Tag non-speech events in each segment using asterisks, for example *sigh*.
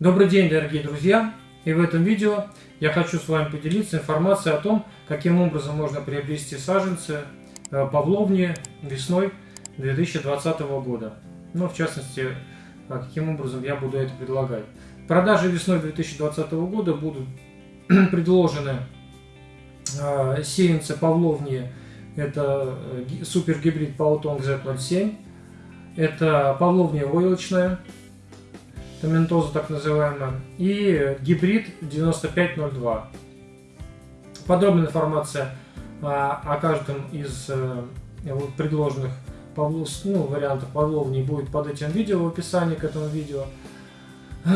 Добрый день, дорогие друзья! И в этом видео я хочу с вами поделиться информацией о том, каким образом можно приобрести саженцы э, павловни весной 2020 года. Ну, в частности, а каким образом я буду это предлагать. Продажи весной 2020 года будут *clears throat* предложены э, сеянцы павловни. Это э, супергибрид Паутонг Z07. Это павловня войлочная томентоза так называемая, и гибрид 9502. Подробная информация о, о каждом из э, предложенных ну, вариантов Павловни будет под этим видео в описании к этому видео. *clears throat*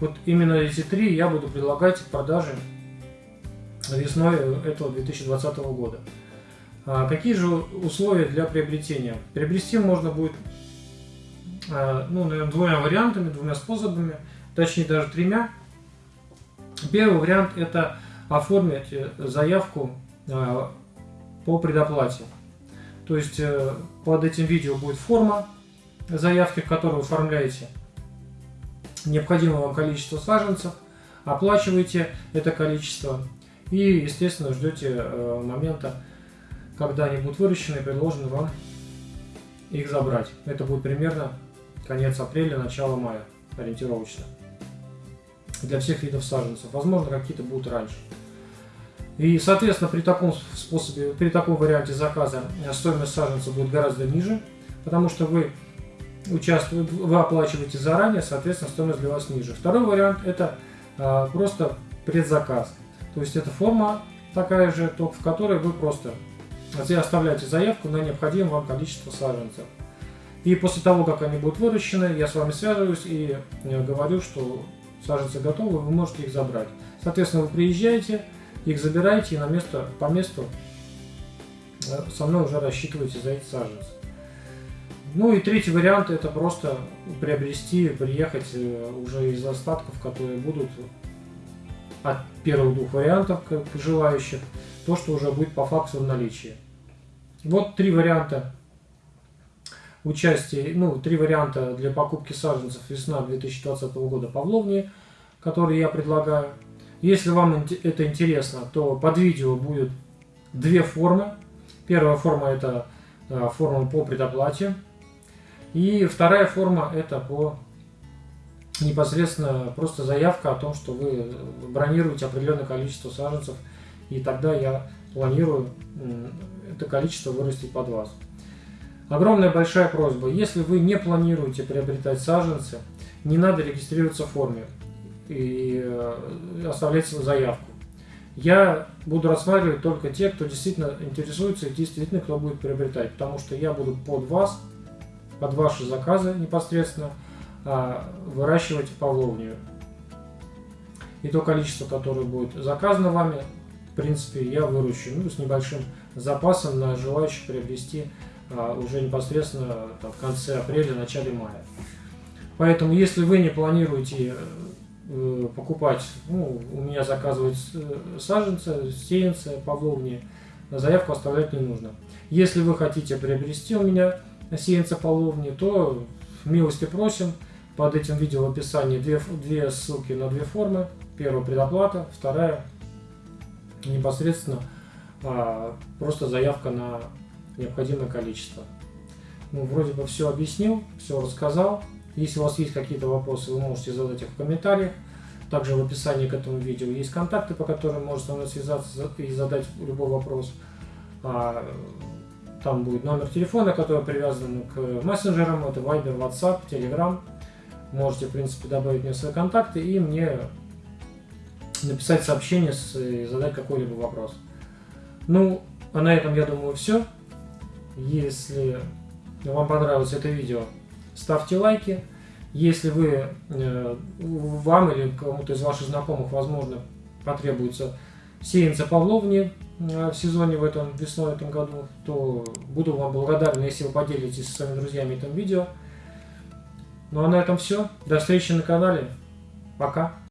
Вот именно эти три я буду предлагать в продаже весной этого 2020 года. А какие же условия для приобретения? Приобрести можно будет ну, наверное, двумя вариантами, двумя способами, точнее даже тремя. Первый вариант это оформить э, заявку э, по предоплате. То есть под этим видео будет форма заявки, в которой вы оформляете необходимое вам количество саженцев, оплачиваете это количество и, естественно, ждете момента, когда они будут выращены и предложены вам их забрать. Это будет примерно конец апреля, начало мая ориентировочно. Для всех видов саженцев. Возможно, какие-то будут раньше. И, соответственно, при таком способе, при таком варианте заказа стоимость саженца будет гораздо ниже, потому что вы участвуете, вы оплачиваете заранее, соответственно, стоимость для вас ниже. Второй вариант это а, просто предзаказ. То есть это форма такая же, только в которой вы просто оставляете заявку на необходимое вам количество саженцев. И после того, как они будут выращены, я с вами связываюсь и э, говорю, что саженцы готовы, вы можете их забрать. Соответственно, вы приезжаете, их забираете и на место, по месту э, со мной уже рассчитываете за эти саженцы. Ну и третий вариант это просто приобрести, приехать э, уже из остатков, которые будут от первых двух вариантов как желающих, то, что уже будет по факсу в наличии. Вот три варианта участие, ну, три варианта для покупки саженцев весна 2020 года Павловни, которые я предлагаю. Если вам это интересно, то под видео будет две формы. Первая форма это э, форма по предоплате. И вторая форма это по непосредственно просто заявка о том, что вы бронируете определенное количество саженцев. И тогда я планирую это количество вырастить под вас. Огромная большая просьба, если вы не планируете приобретать саженцы, не надо регистрироваться в форме и э, оставлять свою заявку. Я буду рассматривать только те, кто действительно интересуется и действительно кто будет приобретать, потому что я буду под вас, под ваши заказы непосредственно а, выращивать павловнию. И то количество, которое будет заказано вами, в принципе, я выращу ну, с небольшим запасом на желающих приобрести уже непосредственно там, в конце апреля, начале мая. Поэтому, если вы не планируете э, покупать, ну, у меня заказывать э, саженцы, сеянцы, павловни, заявку оставлять не нужно. Если вы хотите приобрести у меня сеянца павловни, то милости просим. Под этим видео в описании две, две ссылки на две формы. Первая предоплата, вторая непосредственно а, просто заявка на необходимое количество. Ну, вроде бы все объяснил, все рассказал. Если у вас есть какие-то вопросы, вы можете задать их в комментариях. Также в описании к этому видео есть контакты, по которым можно со мной связаться и задать любой вопрос. А, там будет номер телефона, который привязан к мессенджерам. Это Viber, WhatsApp, Telegram. Можете, в принципе, добавить мне свои контакты и мне написать сообщение и задать какой-либо вопрос. Ну, а на этом, я думаю, все. Если вам понравилось это видео, ставьте лайки. Если вы, э, вам или кому-то из ваших знакомых, возможно, потребуется сеянца павловни э, в сезоне в этом весной в этом году, то буду вам благодарен, если вы поделитесь со своими друзьями этим видео. Ну а на этом все. До встречи на канале. Пока.